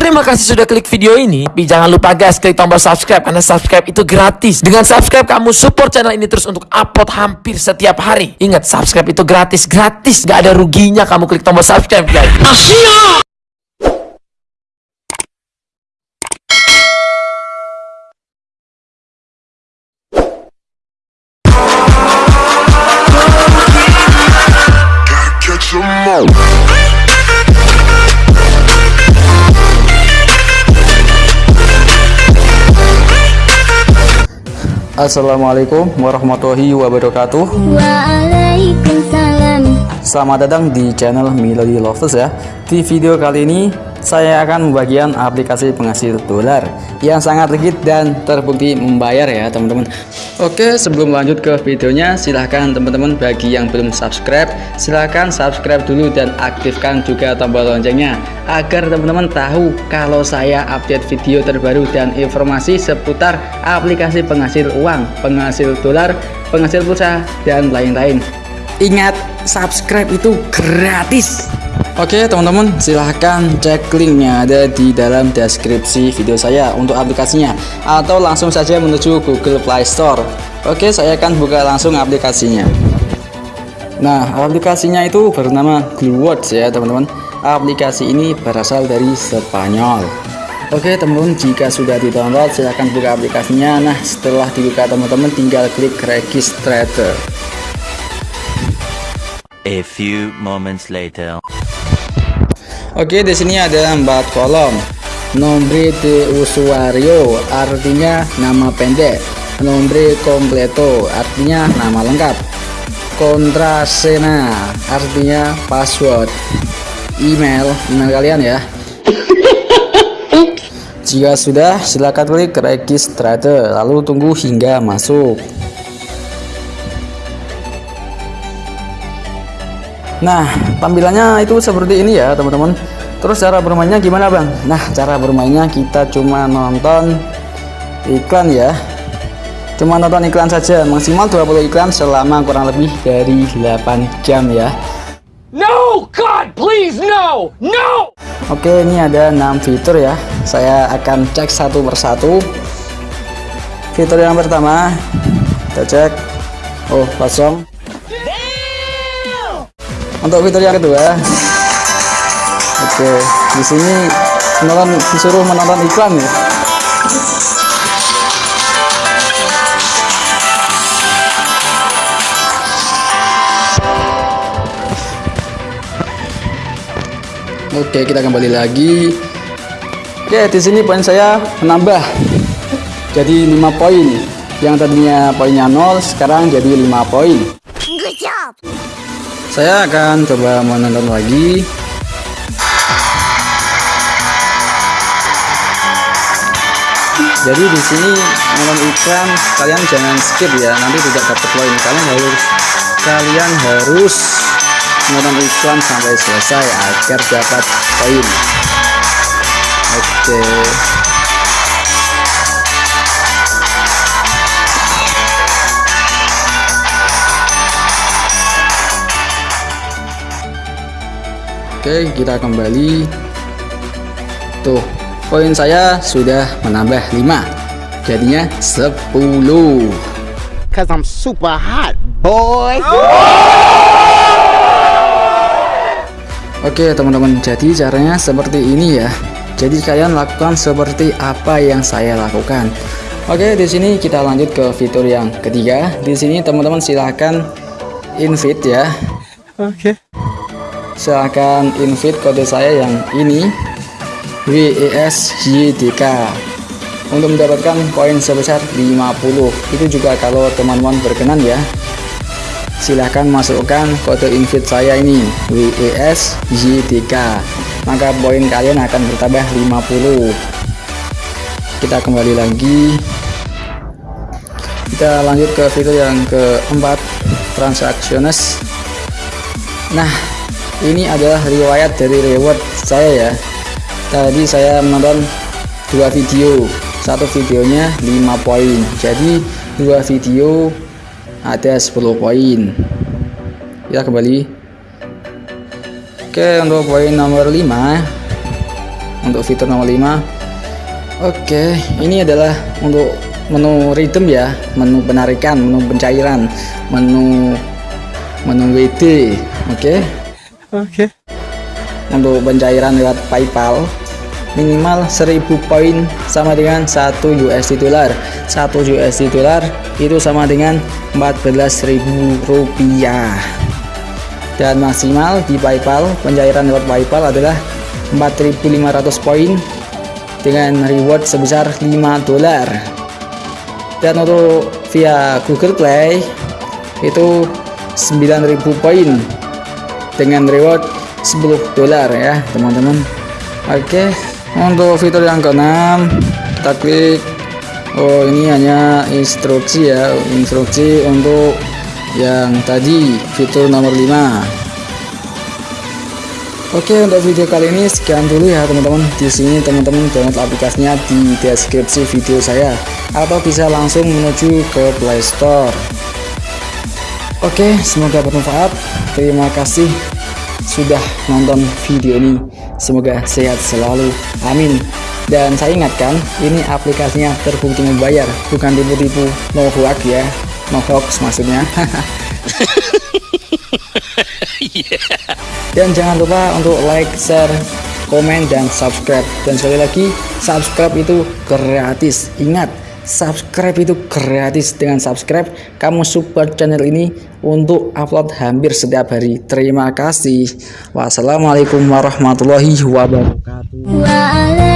Terima kasih sudah klik video ini. Tapi jangan lupa guys, klik tombol subscribe karena subscribe itu gratis. Dengan subscribe kamu support channel ini terus untuk upload hampir setiap hari. Ingat, subscribe itu gratis, gratis. Gak ada ruginya kamu klik tombol subscribe guys. all. Assalamualaikum warahmatullahi wabarakatuh. Waalaikumsalam Selamat datang di channel Melody Lovers ya. Di video kali ini saya akan membagikan aplikasi penghasil dolar Yang sangat legit dan terbukti membayar ya teman-teman. Oke sebelum lanjut ke videonya silahkan teman-teman bagi yang belum subscribe Silahkan subscribe dulu dan aktifkan juga tombol loncengnya Agar teman-teman tahu kalau saya update video terbaru dan informasi seputar aplikasi penghasil uang Penghasil dolar, penghasil pulsa, dan lain-lain. Ingat, subscribe itu gratis. Oke, teman-teman, silahkan cek linknya ada di dalam deskripsi video saya untuk aplikasinya, atau langsung saja menuju Google Play Store. Oke, saya akan buka langsung aplikasinya. Nah, aplikasinya itu bernama Gluewords ya, teman-teman. Aplikasi ini berasal dari Spanyol. Oke, teman-teman, jika sudah di-download, silahkan buka aplikasinya. Nah, setelah dibuka, teman-teman tinggal klik registrator. A few moments later. Oke, di sini ada empat kolom. Nombre de usuario artinya nama pendek. Nombre completo artinya nama lengkap. Contrasena artinya password. Email, email kalian ya. Jika sudah, silakan klik registrator lalu tunggu hingga masuk. Nah, tampilannya itu seperti ini ya, teman-teman. Terus cara bermainnya gimana, Bang? Nah, cara bermainnya kita cuma nonton iklan ya. Cuma nonton iklan saja, maksimal 20 iklan selama kurang lebih dari 8 jam ya. No, God, please, no, no! Oke, ini ada 6 fitur ya. Saya akan cek satu persatu. Fitur yang pertama, kita cek. Oh, kosong. Untuk fitur yang kedua, oke, di sini menonton disuruh menonton iklan ya. Oke, kita kembali lagi. Oke, di sini poin saya menambah. Jadi 5 poin. Yang tadinya poinnya 0, sekarang jadi 5 poin. Saya akan coba menonton lagi. Jadi di sini menonton iklan kalian jangan skip ya, nanti tidak dapat poin. Kalian harus kalian harus menonton iklan sampai selesai agar dapat poin. Oke. Oke, kita kembali. Tuh, poin saya sudah menambah 5. Jadinya 10. Cause I'm super hot, boy. Oke, teman-teman. Jadi caranya seperti ini ya. Jadi kalian lakukan seperti apa yang saya lakukan. Oke, di sini kita lanjut ke fitur yang ketiga. Di sini teman-teman silahkan invite ya. Okay. Silahkan invite kode saya yang ini WESYDK untuk mendapatkan poin sebesar 50 itu juga kalau teman-teman berkenan ya. Silahkan masukkan kode invite saya ini WESYDK maka poin kalian akan bertambah 50 kita kembali lagi. Kita lanjut ke fitur yang keempat transactions nah ini adalah riwayat dari reward saya ya. Tadi saya menonton dua video. Satu videonya 5 poin. Jadi dua video ada 10 poin. Kita kembali. Oke untuk poin nomor 5 untuk fitur nomor 5 Oke, ini adalah untuk menu rhythm ya, menu penarikan, menu pencairan, menu menu WD. Oke. Okay. Untuk pencairan lewat PayPal minimal 1000 poin sama dengan 1 USD dolar. 1 USD dolar itu sama dengan 14.000 rupiah. Dan maksimal di PayPal pencairan lewat PayPal adalah 4500 poin dengan reward sebesar 5 dolar dan untuk via Google Play itu 9000 poin dengan reward 10 dolar ya teman-teman oke untuk fitur yang keenam kita klik Oh ini hanya instruksi ya instruksi untuk yang tadi fitur nomor 5 Oke untuk video kali ini sekian dulu ya teman-teman. Di sini teman-teman download aplikasinya di deskripsi video saya atau bisa langsung menuju ke Play Store. Oke, semoga bermanfaat. Terima kasih sudah nonton video ini. Semoga sehat selalu. Amin. Dan saya ingatkan, ini aplikasinya terbukti membayar, bukan tipu-tipu no hoax ya. No hoax maksudnya. Dan jangan lupa untuk like, share, komen, dan subscribe. Dan sekali lagi, subscribe itu gratis. Ingat, subscribe itu gratis. Dengan subscribe, kamu support channel ini untuk upload hampir setiap hari. Terima kasih. Wassalamualaikum warahmatullahi wabarakatuh.